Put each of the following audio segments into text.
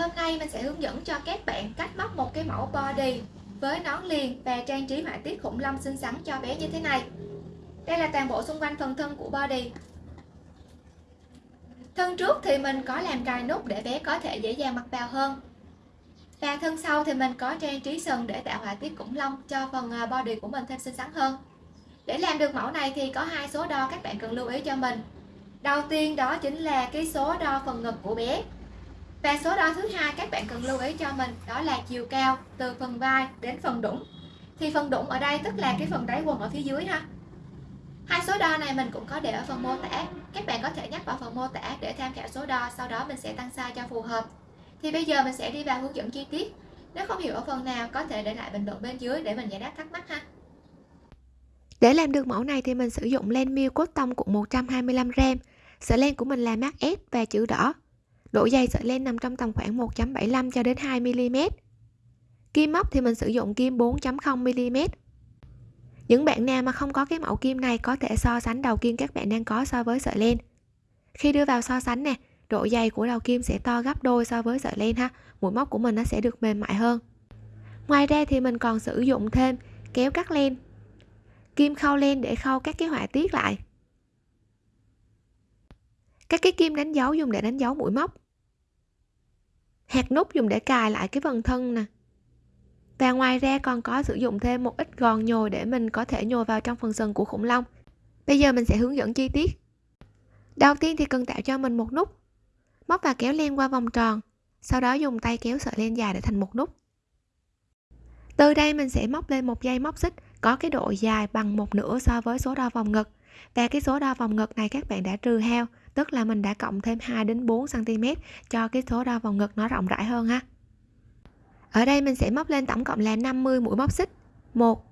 hôm nay mình sẽ hướng dẫn cho các bạn cách móc một cái mẫu body với nón liền và trang trí họa tiết khủng long xinh xắn cho bé như thế này. Đây là toàn bộ xung quanh phần thân của body. Thân trước thì mình có làm cài nút để bé có thể dễ dàng mặc vào hơn. Và thân sau thì mình có trang trí sừng để tạo họa tiết khủng long cho phần à, body của mình thêm xinh xắn hơn. Để làm được mẫu này thì có hai số đo, các bạn cần lưu ý cho mình. Đầu tiên đó chính là cái số đo phần ngực của bé và số đo thứ hai các bạn cần lưu ý cho mình, đó là chiều cao từ phần vai đến phần đũng thì phần đũng ở đây tức là cái phần đáy quần ở phía dưới ha. Hai số đo này mình cũng có để ở phần mô tả. Các bạn có thể nhắc vào phần mô tả để tham khảo số đo, sau đó mình sẽ tăng size cho phù hợp. Thì bây giờ mình sẽ đi vào hướng dẫn chi tiết. Nếu không hiểu ở phần nào, có thể để lại bình luận bên dưới để mình giải đáp thắc mắc ha. Để làm được mẫu này thì mình sử dụng len miêu cốt tông cuộn 125g sợi len của mình là mát S và chữ đỏ độ dày sợi len nằm trong tầm khoảng 1.75 cho đến 2 mm kim móc thì mình sử dụng kim 4.0 mm những bạn nào mà không có cái mẫu kim này có thể so sánh đầu kim các bạn đang có so với sợi len. Khi đưa vào so sánh nè, độ dày của đầu kim sẽ to gấp đôi so với sợi len ha. Mũi móc của mình nó sẽ được mềm mại hơn. Ngoài ra thì mình còn sử dụng thêm kéo cắt len, kim khâu len để khâu các cái họa tiết lại. Các cái kim đánh dấu dùng để đánh dấu mũi móc hạt nút dùng để cài lại cái phần thân nè. Và ngoài ra còn có sử dụng thêm một ít gòn nhồi để mình có thể nhồi vào trong phần sừng của khủng long. Bây giờ mình sẽ hướng dẫn chi tiết. Đầu tiên thì cần tạo cho mình một nút. Móc và kéo len qua vòng tròn, sau đó dùng tay kéo sợi len dài để thành một nút. Từ đây mình sẽ móc lên một dây móc xích có cái độ dài bằng một nửa so với số đo vòng ngực. Và cái số đo vòng ngực này các bạn đã trừ heo tức là mình đã cộng thêm 2 đến 4 cm cho cái số đo vòng ngực nó rộng rãi hơn ha. Ở đây mình sẽ móc lên tổng cộng là 50 mũi móc xích. 1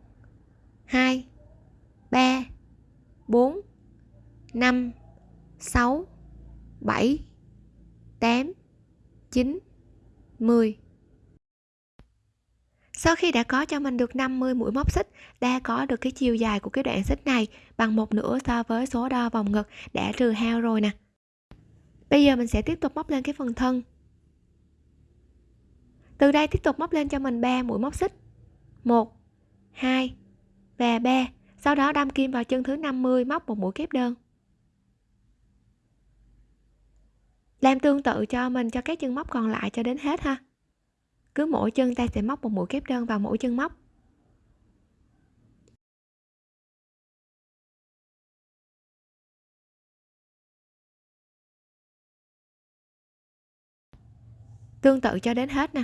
2 3 4 5 6 7 8 9 10 sau khi đã có cho mình được 50 mũi móc xích, đã có được cái chiều dài của cái đoạn xích này bằng một nửa so với số đo vòng ngực đã trừ hao rồi nè. Bây giờ mình sẽ tiếp tục móc lên cái phần thân. Từ đây tiếp tục móc lên cho mình 3 mũi móc xích. 1 2 và 3 sau đó đâm kim vào chân thứ 50 móc một mũi kép đơn. Làm tương tự cho mình, cho các chân móc còn lại cho đến hết ha cứ mỗi chân ta sẽ móc một mũi kép đơn vào mỗi chân móc. Tương tự cho đến hết nè.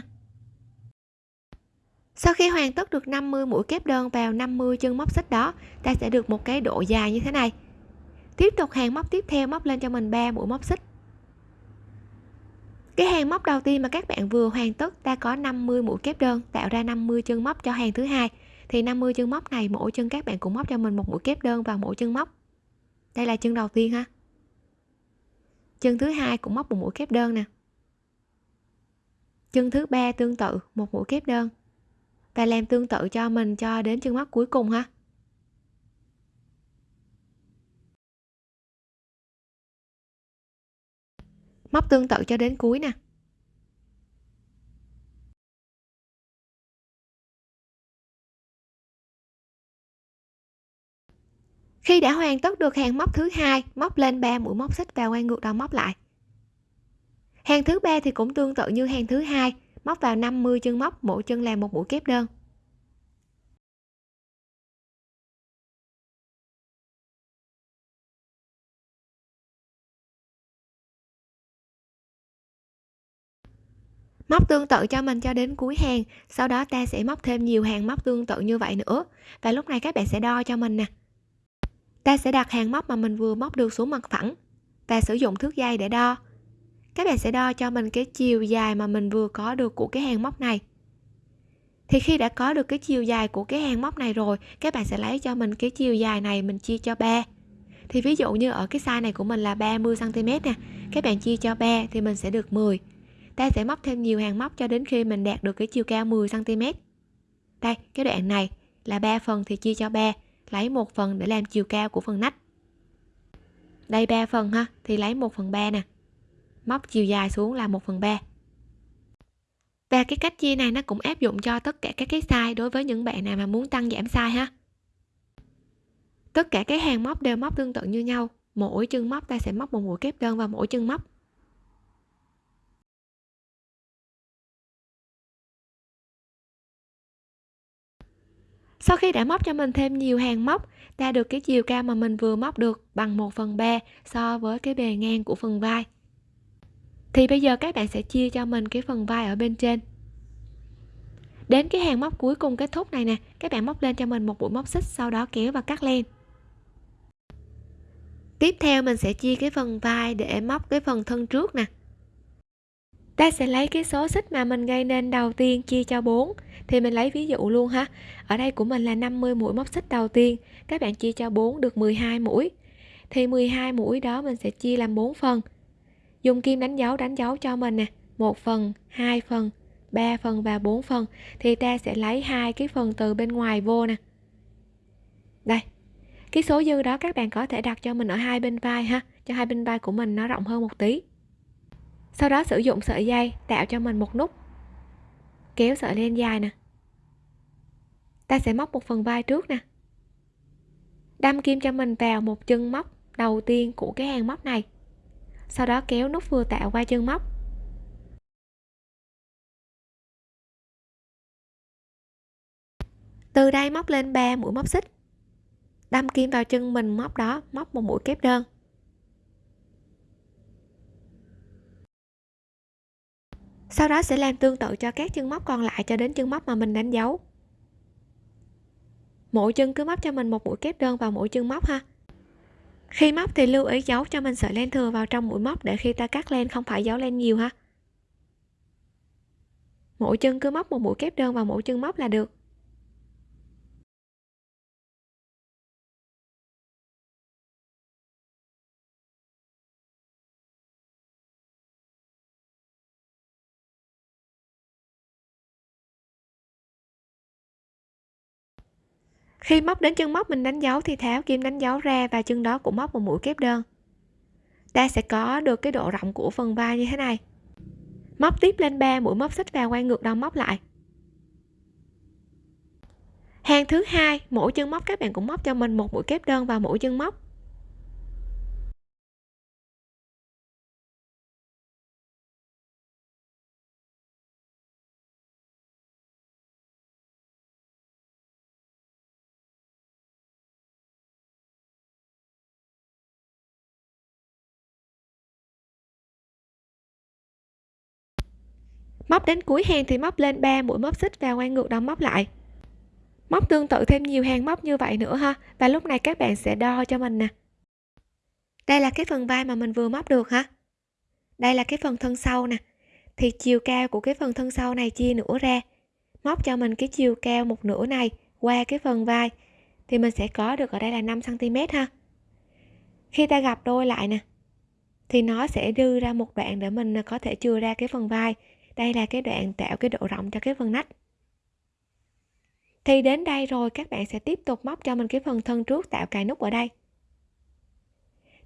Sau khi hoàn tất được 50 mũi kép đơn vào 50 chân móc xích đó, ta sẽ được một cái độ dài như thế này. Tiếp tục hàng móc tiếp theo móc lên cho mình 3 mũi móc xích cái hàng móc đầu tiên mà các bạn vừa hoàn tất ta có 50 mũi kép đơn, tạo ra 50 chân móc cho hàng thứ hai. Thì 50 chân móc này mỗi chân các bạn cũng móc cho mình một mũi kép đơn vào mỗi chân móc. Đây là chân đầu tiên ha. Chân thứ hai cũng móc một mũi kép đơn nè. Chân thứ ba tương tự, một mũi kép đơn. Và làm tương tự cho mình cho đến chân móc cuối cùng ha. Móc tương tự cho đến cuối nè. Khi đã hoàn tất được hàng móc thứ hai, móc lên 3 mũi móc xích và quay ngược đầu móc lại. Hàng thứ ba thì cũng tương tự như hàng thứ hai, móc vào 50 chân móc, mỗi chân làm một mũi kép đơn. Móc tương tự cho mình cho đến cuối hàng, sau đó ta sẽ móc thêm nhiều hàng móc tương tự như vậy nữa. Và lúc này các bạn sẽ đo cho mình nè. Ta sẽ đặt hàng móc mà mình vừa móc được xuống mặt phẳng. Và sử dụng thước dây để đo. Các bạn sẽ đo cho mình cái chiều dài mà mình vừa có được của cái hàng móc này. Thì khi đã có được cái chiều dài của cái hàng móc này rồi, các bạn sẽ lấy cho mình cái chiều dài này mình chia cho 3 thì ví dụ như ở cái size này của mình là 30 cm nè, các bạn chia cho 3 thì mình sẽ được 10 ta sẽ móc thêm nhiều hàng móc cho đến khi mình đạt được cái chiều cao 10 cm đây, cái đoạn này là 3 phần thì chia cho 3 lấy một phần để làm chiều cao của phần nách. Đây 3 phần ha, thì lấy 1 phần 3 nè. Móc chiều dài xuống là 1 phần 3 và cái cách chia này nó cũng áp dụng cho tất cả các cái size đối với những bạn nào mà muốn tăng giảm size ha. Tất cả các hàng móc đều móc tương tự như nhau. Mỗi chân móc ta sẽ móc một mũi kép đơn vào mỗi chân móc. Sau khi đã móc cho mình thêm nhiều hàng móc, ta được cái chiều cao mà mình vừa móc được bằng 1 phần 3 so với cái bề ngang của phần vai. Thì bây giờ các bạn sẽ chia cho mình cái phần vai ở bên trên. Đến cái hàng móc cuối cùng kết thúc này nè, các bạn móc lên cho mình một mũi móc xích, sau đó kéo và cắt len. Tiếp theo mình sẽ chia cái phần vai để móc cái phần thân trước nè ta sẽ lấy cái số xích mà mình gây nên đầu tiên chia cho 4 thì mình lấy ví dụ luôn ha. Ở đây của mình là 50 mũi móc xích đầu tiên. Các bạn chia cho 4 được 12 mũi. Thì 12 mũi đó mình sẽ chia làm 4 phần. Dùng kim đánh dấu đánh dấu cho mình nè. Một phần, hai phần 3 phần và 4 phần. Thì ta sẽ lấy hai cái phần từ bên ngoài vô nè. Đây. Cái số dư đó các bạn có thể đặt cho mình ở hai bên vai ha. Cho hai bên vai của mình nó rộng hơn một tí sau đó sử dụng sợi dây tạo cho mình một nút. Kéo sợi lên dài nè. Ta sẽ móc một phần vai trước nè. Đâm kim cho mình vào một chân móc đầu tiên của cái hàng móc này. Sau đó kéo nút vừa tạo qua chân móc. Từ đây móc lên 3 mũi móc xích. Đâm kim vào chân mình móc đó, móc một mũi kép đơn. Sau đó sẽ làm tương tự cho các chân móc còn lại cho đến chân móc mà mình đánh dấu. Mỗi chân cứ móc cho mình một mũi kép đơn vào mỗi chân móc ha. Khi móc thì lưu ý giấu cho mình sợi len thừa vào trong mũi móc để khi ta cắt len không phải giấu len nhiều ha. Mỗi chân cứ móc một mũi kép đơn vào mỗi chân móc là được. Khi móc đến chân móc mình đánh dấu thì tháo kim đánh dấu ra và chân đó cũng móc một mũi kép đơn. Ta sẽ có được cái độ rộng của phần vai như thế này. Móc tiếp lên 3 mũi móc xích và quay ngược đầu móc lại. Hàng thứ hai, mỗi chân móc các bạn cũng móc cho mình một mũi kép đơn vào mỗi chân móc. Móc đến cuối hàng thì móc lên 3 mũi móc xích và quay ngược đầu móc lại. Móc tương tự thêm nhiều hàng móc như vậy nữa ha, và lúc này các bạn sẽ đo cho mình nè. Đây là cái phần vai mà mình vừa móc được ha. Đây là cái phần thân sau nè. Thì chiều cao của cái phần thân sau này chia nửa ra. Móc cho mình cái chiều cao một nửa này qua cái phần vai. Thì mình sẽ có được ở đây là 5 cm ha. Khi ta gặp đôi lại nè, thì nó sẽ đưa ra một đoạn để mình có thể chừa ra cái phần vai đây là cái đoạn tạo cái độ rộng cho cái phần nách. Thì đến đây rồi, các bạn sẽ tiếp tục móc cho mình cái phần thân trước tạo cài nút ở đây.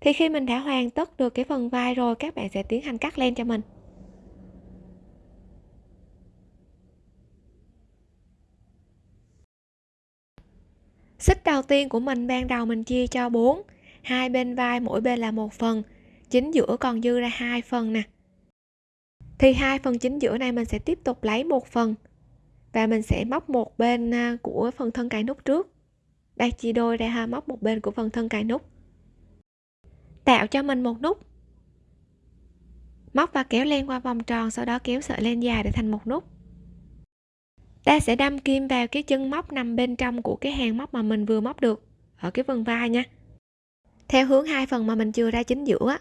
Thì khi mình đã hoàn tất được cái phần vai rồi, các bạn sẽ tiến hành cắt len cho mình. Xích đầu tiên của mình ban đầu mình chia cho 4 hai bên vai, mỗi bên là một phần. Chính giữa còn dư ra hai phần nè thì hai phần chính giữa này mình sẽ tiếp tục lấy một phần. Và mình sẽ móc một bên à, của phần thân cài nút trước. Đây, chia đôi ra ha, móc một bên của phần thân cài nút. Tạo cho mình một nút. Móc và kéo len qua vòng tròn, sau đó kéo sợi len dài để thành một nút. Ta sẽ đâm kim vào cái chân móc nằm bên trong của cái hàng móc mà mình vừa móc được, ở cái phần vai nha. Theo hướng hai phần mà mình chưa ra chính giữa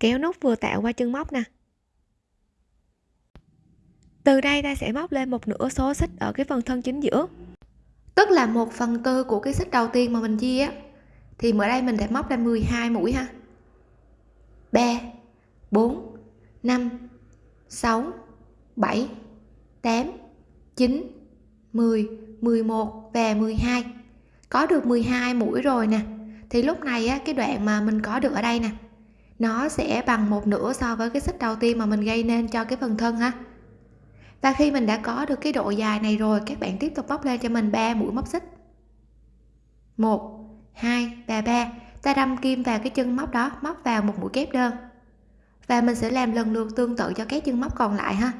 kéo nút vừa tạo qua chân móc nè từ đây ta sẽ móc lên một nửa số xích ở cái phần thân chính giữa. Tức là một phần tư của cái xích đầu tiên mà mình chia á. Thì ở đây mình sẽ móc ra 12 mũi ha. 3 4 5 6 7 8 9 10 11 và 12 có được 12 mũi rồi nè. Thì lúc này á, cái đoạn mà mình có được ở đây nè nó sẽ bằng một nửa so với cái xích đầu tiên mà mình gây nên cho cái phần thân ha và khi mình đã có được cái độ dài này rồi, các bạn tiếp tục móc lên cho mình 3 mũi móc xích. 1 2 và 3 ta đâm kim vào cái chân móc đó, móc vào một mũi kép đơn. Và mình sẽ làm lần lượt tương tự cho các chân móc còn lại ha.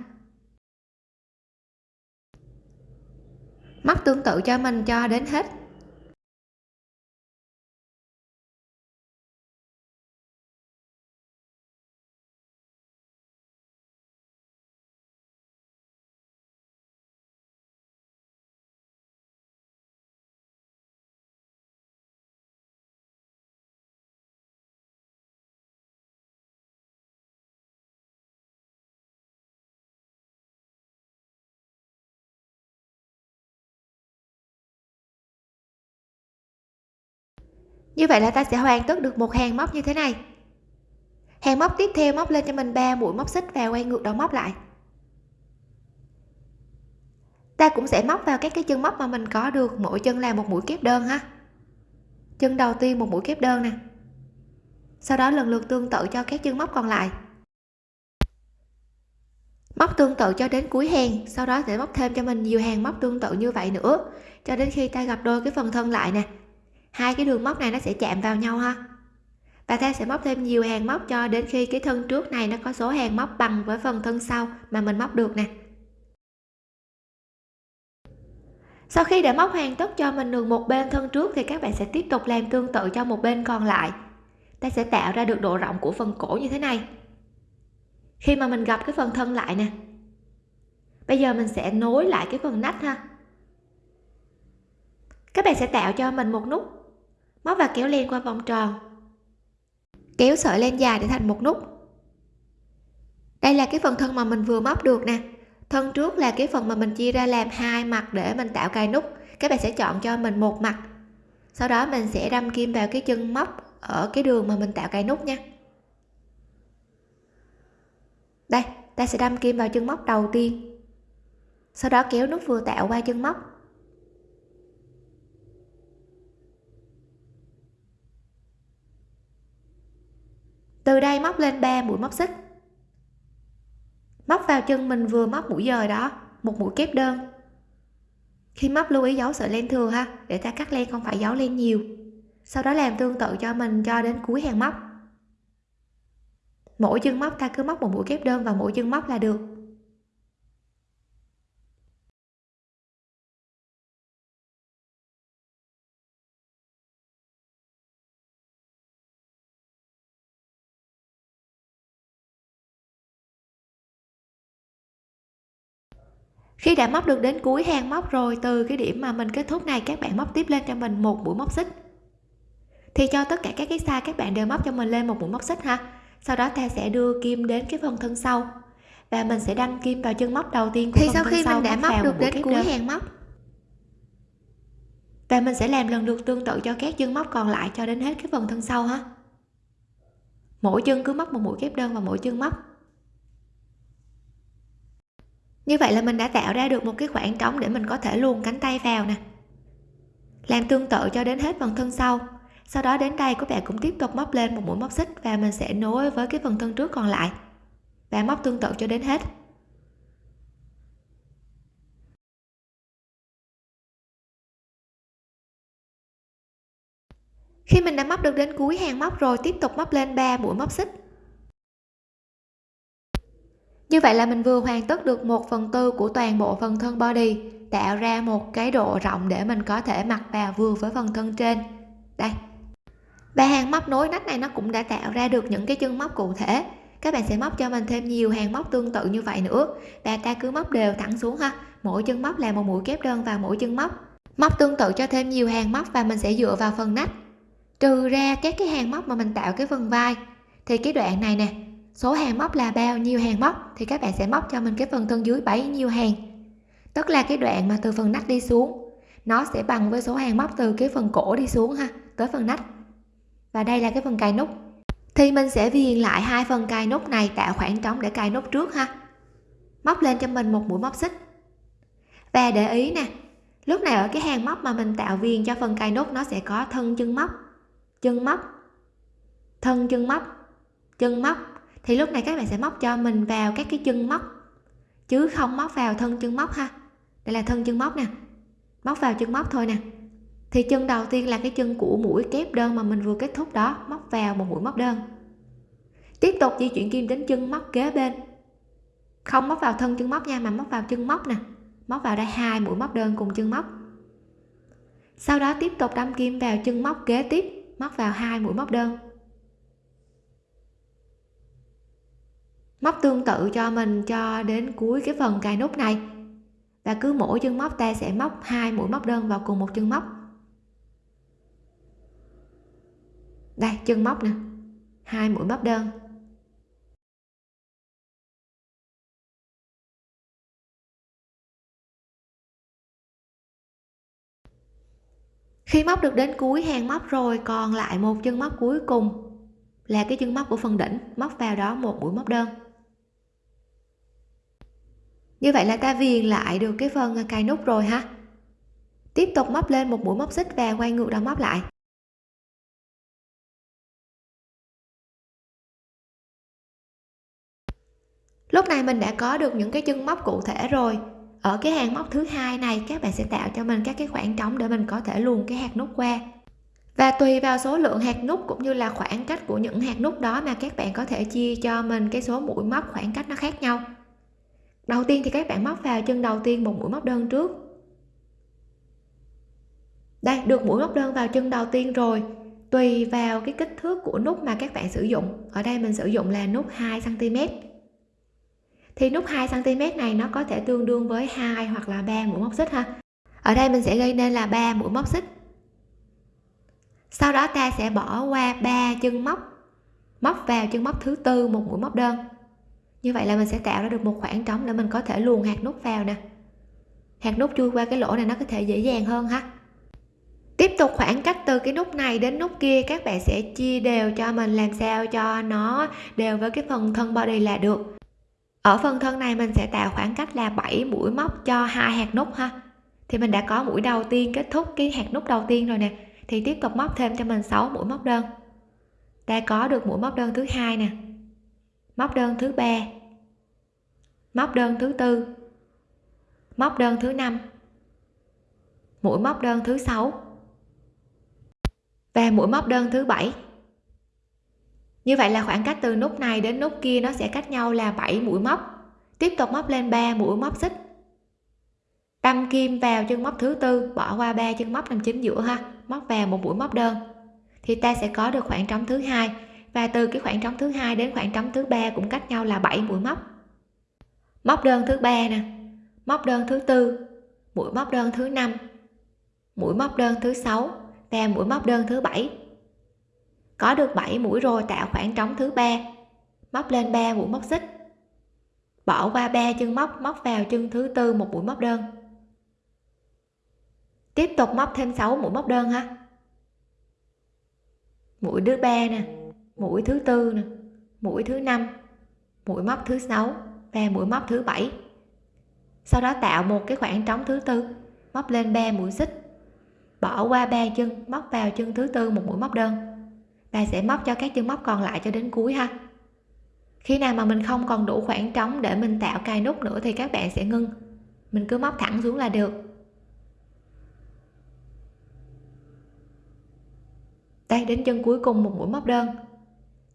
Móc tương tự cho mình cho đến hết. Như vậy là ta sẽ hoàn tất được một hàng móc như thế này. Hàng móc tiếp theo móc lên cho mình 3 mũi móc xích và quay ngược đầu móc lại. Ta cũng sẽ móc vào các cái chân móc mà mình có được, mỗi chân là một mũi kép đơn ha. Chân đầu tiên một mũi kép đơn nè. Sau đó lần lượt tương tự cho các chân móc còn lại. Móc tương tự cho đến cuối hàng, sau đó sẽ móc thêm cho mình nhiều hàng móc tương tự như vậy nữa, cho đến khi ta gặp đôi cái phần thân lại nè hai cái đường móc này nó sẽ chạm vào nhau ha. Và ta sẽ móc thêm nhiều hàng móc cho đến khi cái thân trước này nó có số hàng móc bằng với phần thân sau mà mình móc được nè. Sau khi đã móc hoàn tất cho mình được một bên thân trước thì các bạn sẽ tiếp tục làm tương tự cho một bên còn lại. Ta sẽ tạo ra được độ rộng của phần cổ như thế này. Khi mà mình gặp cái phần thân lại nè. Bây giờ mình sẽ nối lại cái phần nách ha. Các bạn sẽ tạo cho mình một nút móc và kéo len qua vòng tròn. Kéo sợi len dài để thành một nút. Đây là cái phần thân mà mình vừa móc được nè. Thân trước là cái phần mà mình chia ra làm hai mặt để mình tạo cài nút. Các bạn sẽ chọn cho mình một mặt. Sau đó mình sẽ đâm kim vào cái chân móc ở cái đường mà mình tạo cài nút nha. Đây, ta sẽ đâm kim vào chân móc đầu tiên. Sau đó kéo nút vừa tạo qua chân móc. Từ đây móc lên 3 mũi móc xích. Móc vào chân mình vừa móc mũi dời đó, một mũi kép đơn. Khi móc lưu ý giấu sợi len thừa ha, để ta cắt len không phải giấu len nhiều. Sau đó làm tương tự cho mình cho đến cuối hàng móc. Mỗi chân móc ta cứ móc một mũi kép đơn vào mỗi chân móc là được. Khi đã móc được đến cuối hàng móc rồi từ cái điểm mà mình kết thúc này các bạn móc tiếp lên cho mình một mũi móc xích. Thì cho tất cả các cái size các bạn đều móc cho mình lên một mũi móc xích ha. Sau đó ta sẽ đưa kim đến cái phần thân sau. Và mình sẽ đâm kim vào chân móc đầu tiên của thì phần sau thân khi sau mình đã móc được đến cuối đơn. hàng móc. Và mình sẽ làm lần lượt tương tự cho các chân móc còn lại cho đến hết cái phần thân sau ha. Mỗi chân cứ móc một mũi kép đơn vào mỗi chân móc như vậy là mình đã tạo ra được một cái khoảng trống để mình có thể luồn cánh tay vào nè. Làm tương tự cho đến hết phần thân sau. Sau đó đến đây, các bạn cũng tiếp tục móc lên một mũi móc xích và mình sẽ nối với cái phần thân trước còn lại. Và móc tương tự cho đến hết. Khi mình đã móc được đến cuối hàng móc rồi, tiếp tục móc lên 3 mũi móc xích như vậy là mình vừa hoàn tất được 1 phần tư của toàn bộ phần thân body, tạo ra một cái độ rộng để mình có thể mặc vào vừa với phần thân trên. Đây. Ba hàng móc nối nách này nó cũng đã tạo ra được những cái chân móc cụ thể. Các bạn sẽ móc cho mình thêm nhiều hàng móc tương tự như vậy nữa. Và ta cứ móc đều thẳng xuống ha. Mỗi chân móc là một mũi kép đơn vào mỗi chân móc. Móc tương tự cho thêm nhiều hàng móc và mình sẽ dựa vào phần nách. Trừ ra các cái hàng móc mà mình tạo cái phần vai. Thì cái đoạn này nè số hàng móc là bao nhiêu hàng móc thì các bạn sẽ móc cho mình cái phần thân dưới bấy nhiêu hàng. Tức là cái đoạn mà từ phần nách đi xuống, nó sẽ bằng với số hàng móc từ cái phần cổ đi xuống ha, tới phần nách. Và đây là cái phần cài nút. Thì mình sẽ viền lại hai phần cài nút này, tạo khoảng trống để cài nút trước ha. Móc lên cho mình một mũi móc xích. Và để ý nè, lúc này ở cái hàng móc mà mình tạo viền cho phần cài nút nó sẽ có thân chân móc chân móc, thân chân móc chân móc thì lúc này các bạn sẽ móc cho mình vào các cái chân móc. Chứ không móc vào thân chân móc ha. Đây là thân chân móc nè. Móc vào chân móc thôi nè. Thì chân đầu tiên là cái chân của mũi kép đơn mà mình vừa kết thúc đó. Móc vào một mũi móc đơn. Tiếp tục di chuyển kim đến chân móc kế bên. Không móc vào thân chân móc nha, mà móc vào chân móc nè. Móc vào đây hai mũi móc đơn cùng chân móc. Sau đó tiếp tục đâm kim vào chân móc kế tiếp. Móc vào hai mũi móc đơn. Móc tương tự cho mình cho đến cuối cái phần cài nút này. Và cứ mỗi chân móc ta sẽ móc hai mũi móc đơn vào cùng một chân móc. Đây, chân móc nè. Hai mũi móc đơn. Khi móc được đến cuối hàng móc rồi, còn lại một chân móc cuối cùng là cái chân móc của phần đỉnh, móc vào đó một mũi móc đơn như vậy là ta viền lại được cái phần cài nút rồi ha. Tiếp tục móc lên một mũi móc xích và quay ngược đầu móc lại. Lúc này mình đã có được những cái chân móc cụ thể rồi. Ở cái hàng móc thứ hai này, các bạn sẽ tạo cho mình các cái khoảng trống để mình có thể luồn cái hạt nút qua. Và tùy vào số lượng hạt nút cũng như là khoảng cách của những hạt nút đó mà các bạn có thể chia cho mình cái số mũi móc khoảng cách nó khác nhau đầu tiên thì các bạn móc vào chân đầu tiên một mũi móc đơn trước. Đây, được mũi móc đơn vào chân đầu tiên rồi. Tùy vào cái kích thước của nút mà các bạn sử dụng. Ở đây mình sử dụng là nút 2 cm thì nút 2 cm này nó có thể tương đương với hai hoặc là ba mũi móc xích ha. Ở đây mình sẽ gây nên là ba mũi móc xích. Sau đó ta sẽ bỏ qua ba chân móc móc vào chân móc thứ tư một mũi móc đơn như vậy là mình sẽ tạo ra được một khoảng trống để mình có thể luồn hạt nút vào nè. Hạt nút chui qua cái lỗ này nó có thể dễ dàng hơn ha. Tiếp tục khoảng cách từ cái nút này đến nút kia, các bạn sẽ chia đều cho mình, làm sao cho nó đều với cái phần thân body là được. Ở phần thân này mình sẽ tạo khoảng cách là 7 mũi móc cho hai hạt nút ha. Thì mình đã có mũi đầu tiên kết thúc cái hạt nút đầu tiên rồi nè. Thì tiếp tục móc thêm cho mình 6 mũi móc đơn. Ta có được mũi móc đơn thứ hai nè móc đơn thứ ba. Móc đơn thứ tư. Móc đơn thứ năm. Mũi móc đơn thứ sáu. Và mũi móc đơn thứ bảy. Như vậy là khoảng cách từ nút này đến nút kia nó sẽ cách nhau là 7 mũi móc. Tiếp tục móc lên 3 mũi móc xích. Đâm kim vào chân móc thứ tư, bỏ qua ba chân móc nằm chính giữa ha. Móc vào một mũi móc đơn. Thì ta sẽ có được khoảng trống thứ hai và từ cái khoảng trống thứ hai đến khoảng trống thứ ba cũng cách nhau là 7 mũi móc. Móc đơn thứ ba nè, móc đơn thứ tư, mũi móc đơn thứ năm, mũi móc đơn thứ sáu và mũi móc đơn thứ bảy. Có được 7 mũi rồi tạo khoảng trống thứ ba, móc lên 3 mũi móc xích. Bỏ qua ba chân móc móc vào chân thứ tư một mũi móc đơn. Tiếp tục móc thêm 6 mũi móc đơn ha. Mũi thứ ba nè mũi thứ tư nè, mũi thứ năm, mũi móc thứ sáu và mũi móc thứ bảy. Sau đó tạo một cái khoảng trống thứ tư, móc lên 3 mũi xích. Bỏ qua ba chân, móc vào chân thứ tư một mũi móc đơn. Ta sẽ móc cho các chân móc còn lại cho đến cuối ha. Khi nào mà mình không còn đủ khoảng trống để mình tạo cài nút nữa thì các bạn sẽ ngưng. Mình cứ móc thẳng xuống là được. Đây, đến chân cuối cùng một mũi móc đơn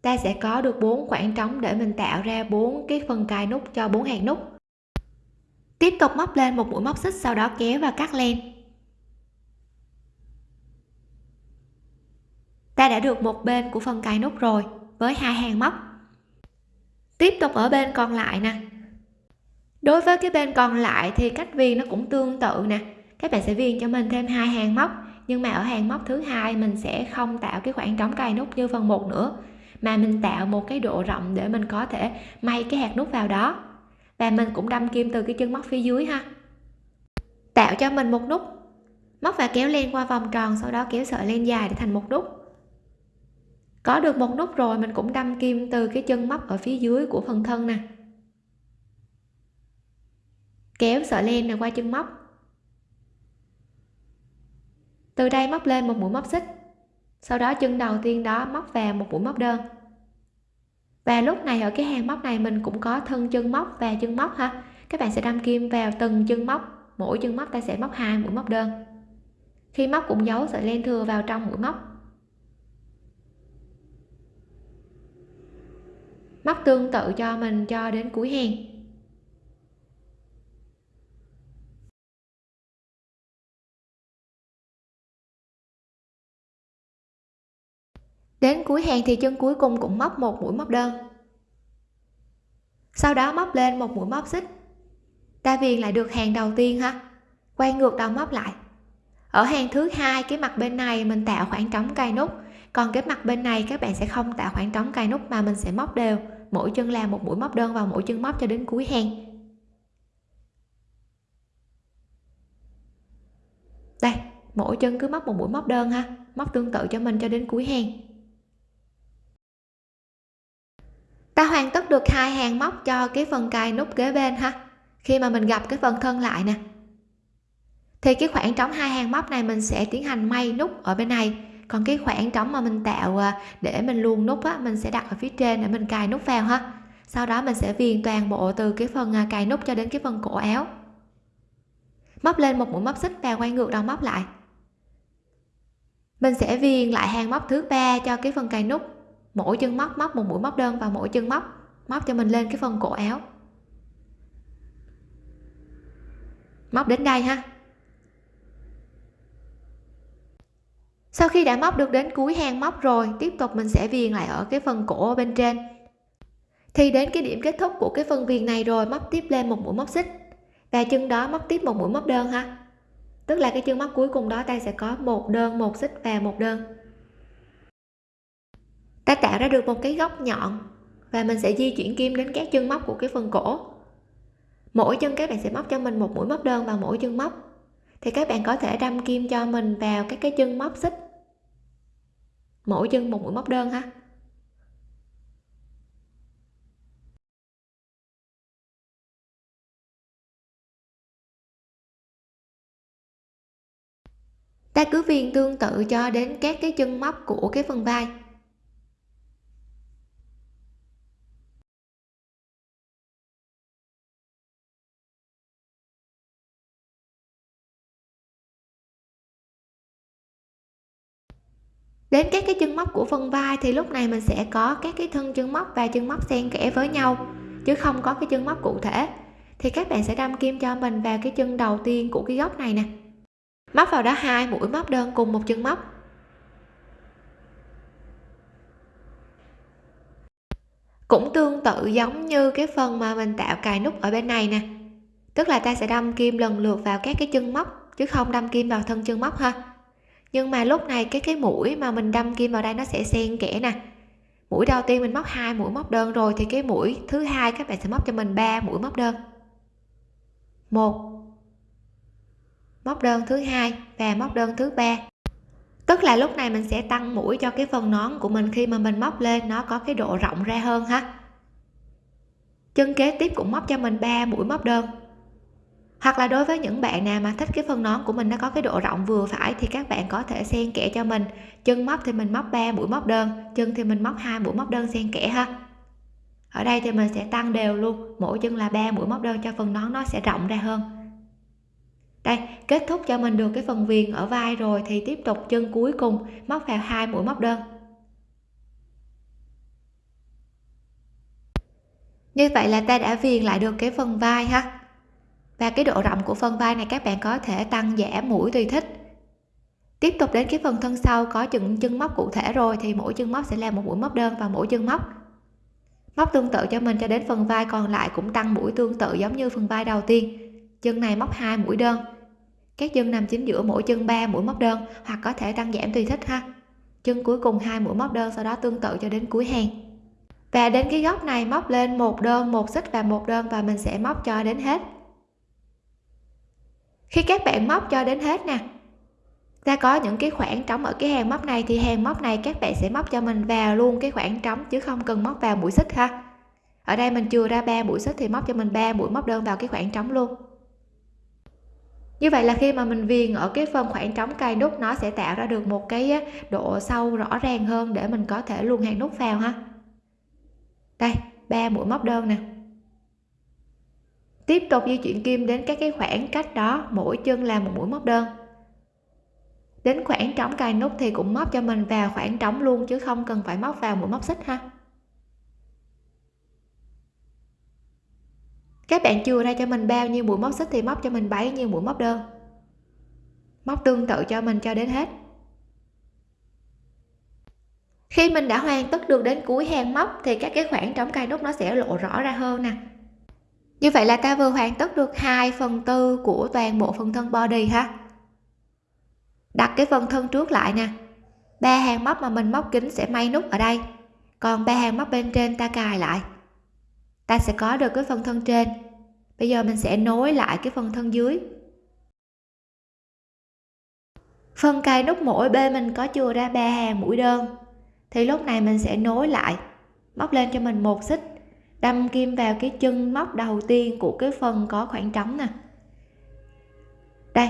ta sẽ có được bốn khoảng trống để mình tạo ra bốn cái phần cài nút cho bốn hàng nút. Tiếp tục móc lên một mũi móc xích, sau đó kéo và cắt len. Ta đã được một bên của phần cài nút rồi, với hai hàng móc. Tiếp tục ở bên còn lại nè. Đối với cái bên còn lại thì cách viền nó cũng tương tự nè. Các bạn sẽ viền cho mình thêm hai hàng móc, nhưng mà ở hàng móc thứ hai mình sẽ không tạo cái khoảng trống cài nút như phần một nữa mà mình tạo một cái độ rộng để mình có thể may cái hạt nút vào đó. Và mình cũng đâm kim từ cái chân móc phía dưới ha. Tạo cho mình một nút. Móc và kéo len qua vòng tròn, sau đó kéo sợi len dài để thành một nút. Có được một nút rồi, mình cũng đâm kim từ cái chân móc ở phía dưới của phần thân nè. Kéo sợi len này qua chân móc. Từ đây móc lên một mũi móc xích sau đó chân đầu tiên đó móc vào một mũi móc đơn. Và lúc này ở cái hàng móc này mình cũng có thân chân móc và chân móc ha. Các bạn sẽ đâm kim vào từng chân móc. Mỗi chân móc ta sẽ móc hai mũi móc đơn. Khi móc cũng giấu sợi len thừa vào trong mũi móc. Móc tương tự cho mình cho đến cuối hàng. Đến cuối hàng thì chân cuối cùng cũng móc một mũi móc đơn. Sau đó móc lên một mũi móc xích. Ta viền lại được hàng đầu tiên ha. Quay ngược đầu móc lại. Ở hàng thứ hai, cái mặt bên này mình tạo khoảng trống cài nút. Còn cái mặt bên này các bạn sẽ không tạo khoảng trống cài nút mà mình sẽ móc đều. Mỗi chân làm một mũi móc đơn vào mỗi chân móc cho đến cuối hàng. Đây, mỗi chân cứ móc một mũi móc đơn ha. Móc tương tự cho mình cho đến cuối hàng. Ta hoàn tất được hai hàng móc cho cái phần cài nút kế bên ha. Khi mà mình gặp cái phần thân lại nè. Thì cái khoảng trống hai hàng móc này mình sẽ tiến hành may nút ở bên này. Còn cái khoảng trống mà mình tạo à, để mình luồn nút á, mình sẽ đặt ở phía trên để mình cài nút vào ha. Sau đó mình sẽ viền toàn bộ từ cái phần à, cài nút cho đến cái phần cổ áo. Móc lên một mũi móc xích và quay ngược đầu móc lại. Mình sẽ viền lại hàng móc thứ ba cho cái phần cài nút mỗi chân móc móc một mũi móc đơn vào mỗi chân móc móc cho mình lên cái phần cổ áo. Móc đến đây ha. Sau khi đã móc được đến cuối hàng móc rồi, tiếp tục mình sẽ viền lại ở cái phần cổ bên trên. Thì đến cái điểm kết thúc của cái phần viền này rồi, móc tiếp lên một mũi móc xích. Và chân đó móc tiếp một mũi móc đơn ha. Tức là cái chân móc cuối cùng đó, ta sẽ có một đơn, một xích và một đơn ta tạo ra được một cái góc nhọn và mình sẽ di chuyển kim đến các chân móc của cái phần cổ. Mỗi chân các bạn sẽ móc cho mình một mũi móc đơn vào mỗi chân móc. Thì các bạn có thể đâm kim cho mình vào các cái chân móc xích. Mỗi chân một mũi móc đơn ha. Ta cứ viền tương tự cho đến các cái chân móc của cái phần vai. Đến các cái chân móc của phần vai thì lúc này mình sẽ có các cái thân chân móc và chân móc xen kẽ với nhau, chứ không có cái chân móc cụ thể. Thì các bạn sẽ đâm kim cho mình vào cái chân đầu tiên của cái góc này nè. Móc vào đó hai mũi móc đơn cùng một chân móc. Cũng tương tự giống như cái phần mà mình tạo cài nút ở bên này nè. Tức là ta sẽ đâm kim lần lượt vào các cái chân móc, chứ không đâm kim vào thân chân móc ha nhưng mà lúc này cái cái mũi mà mình đâm kim vào đây nó sẽ xen kẽ nè. Mũi đầu tiên mình móc hai, mũi móc đơn rồi thì cái mũi thứ hai các bạn sẽ móc cho mình ba mũi móc đơn. Một, móc đơn thứ hai và móc đơn thứ ba. Tức là lúc này mình sẽ tăng mũi cho cái phần nón của mình khi mà mình móc lên nó có cái độ rộng ra hơn ha. Chân kế tiếp cũng móc cho mình ba mũi móc đơn hoặc là đối với những bạn nào mà thích cái phần nón của mình nó có cái độ rộng vừa phải thì các bạn có thể xen kẽ cho mình. Chân móc thì mình móc 3 mũi móc đơn, chân thì mình móc hai mũi móc đơn xen kẽ ha. Ở đây thì mình sẽ tăng đều luôn, mỗi chân là 3 mũi móc đơn cho phần nón nó sẽ rộng ra hơn. Đây, kết thúc cho mình được cái phần viền ở vai rồi thì tiếp tục chân cuối cùng, móc vào hai mũi móc đơn. Như vậy là ta đã viền lại được cái phần vai ha và cái độ rộng của phần vai này các bạn có thể tăng giảm mũi tùy thích. Tiếp tục đến cái phần thân sau, có chừng chân móc cụ thể rồi thì mỗi chân móc sẽ là một mũi móc đơn và mỗi chân móc. Móc tương tự cho mình cho đến phần vai, còn lại cũng tăng mũi tương tự giống như phần vai đầu tiên. Chân này móc hai mũi đơn. Các chân nằm chính giữa mỗi chân 3 mũi móc đơn, hoặc có thể tăng giảm tùy thích ha. Chân cuối cùng hai mũi móc đơn, sau đó tương tự cho đến cuối hàng. Và đến cái góc này móc lên một đơn, một xích và một đơn và mình sẽ móc cho đến hết khi các bạn móc cho đến hết nè. Ta có những cái khoảng trống ở cái hàng móc này thì hàng móc này các bạn sẽ móc cho mình vào luôn cái khoảng trống chứ không cần móc vào mũi xích ha. Ở đây mình chưa ra ba mũi xích thì móc cho mình ba mũi móc đơn vào cái khoảng trống luôn. Như vậy là khi mà mình viền ở cái phần khoảng trống cài nút, nó sẽ tạo ra được một cái độ sâu rõ ràng hơn để mình có thể luồn hàng nút vào ha. Đây, ba mũi móc đơn nè tiếp tục di chuyển kim đến các cái khoảng cách đó, mỗi chân là một mũi móc đơn. Đến khoảng trống cài nút thì cũng móc cho mình vào khoảng trống luôn, chứ không cần phải móc vào mũi móc xích ha. Các bạn chừa ra cho mình bao nhiêu mũi móc xích thì móc cho mình bấy nhiêu mũi móc đơn. Móc tương tự cho mình cho đến hết. Khi mình đã hoàn tất được đến cuối hàng móc thì các cái khoảng trống cài nút nó sẽ lộ rõ ra hơn nè như vậy là ta vừa hoàn tất được 2 phần tư của toàn bộ phần thân body ha? Đặt cái phần thân trước lại nè. Ba hàng móc mà mình móc kính sẽ may nút ở đây. Còn ba hàng móc bên trên ta cài lại. Ta sẽ có được cái phần thân trên. Bây giờ mình sẽ nối lại cái phần thân dưới. Phần cài nút mỗi bên mình có chừa ra ba hàng mũi đơn. Thì lúc này mình sẽ nối lại. Móc lên cho mình một xích đâm kim vào cái chân móc đầu tiên của cái phần có khoảng trống nè. Đây,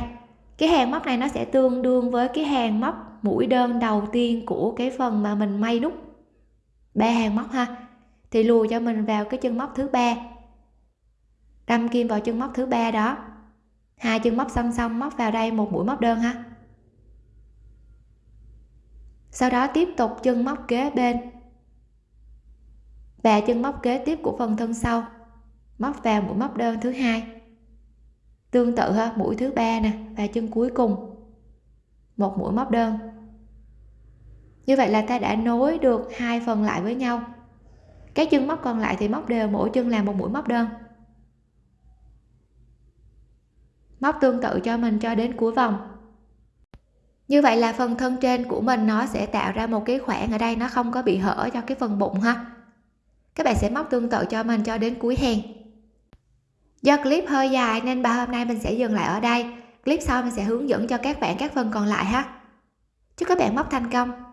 cái hàng móc này nó sẽ tương đương với cái hàng móc mũi đơn đầu tiên của cái phần mà mình may nút. Ba hàng móc ha. Thì lùi cho mình vào cái chân móc thứ ba. Đâm kim vào chân móc thứ ba đó. Hai chân móc song song móc vào đây một mũi móc đơn ha. Sau đó tiếp tục chân móc kế bên và chân móc kế tiếp của phần thân sau. Móc vào mũi móc đơn thứ hai. Tương tự ha, mũi thứ ba nè và chân cuối cùng. Một mũi móc đơn. Như vậy là ta đã nối được hai phần lại với nhau. Các chân móc còn lại thì móc đều mỗi chân làm một mũi móc đơn. Móc tương tự cho mình cho đến cuối vòng. Như vậy là phần thân trên của mình nó sẽ tạo ra một cái khoảng ở đây, nó không có bị hở cho cái phần bụng ha các bạn sẽ móc tương tự cho mình cho đến cuối hàng. Do clip hơi dài nên bài hôm nay mình sẽ dừng lại ở đây. Clip sau mình sẽ hướng dẫn cho các bạn các phần còn lại ha. Chúc các bạn móc thành công.